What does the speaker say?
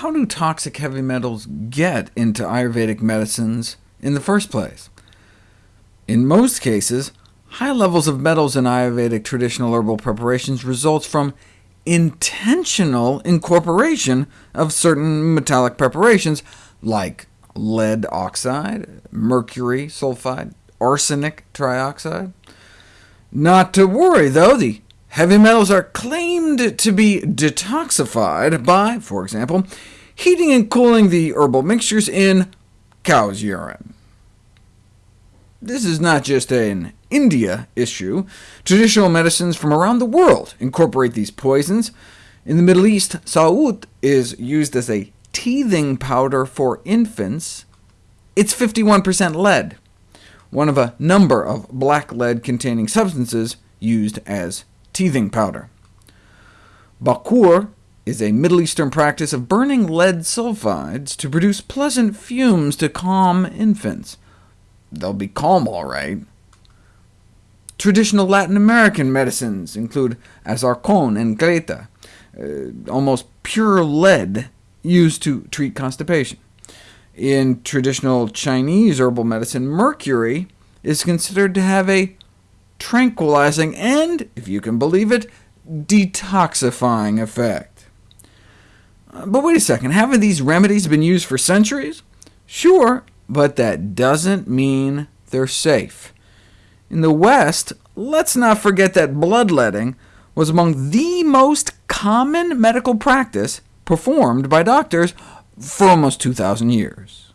how do toxic heavy metals get into Ayurvedic medicines in the first place? In most cases, high levels of metals in Ayurvedic traditional herbal preparations results from intentional incorporation of certain metallic preparations, like lead oxide, mercury sulfide, arsenic trioxide. Not to worry, though, the heavy metals are claimed to be detoxified by, for example, heating and cooling the herbal mixtures in cow's urine. This is not just an India issue. Traditional medicines from around the world incorporate these poisons. In the Middle East, sa'ut is used as a teething powder for infants. It's 51% lead, one of a number of black lead-containing substances used as teething powder. Bakur is a Middle Eastern practice of burning lead sulfides to produce pleasant fumes to calm infants they'll be calm all right. Traditional Latin American medicines include azarcon and greta, uh, almost pure lead used to treat constipation. In traditional Chinese herbal medicine, mercury is considered to have a tranquilizing and, if you can believe it, detoxifying effect. Uh, but wait a second, haven't these remedies been used for centuries? Sure, but that doesn't mean they're safe. In the West, let's not forget that bloodletting was among the most common medical practice performed by doctors for almost 2,000 years.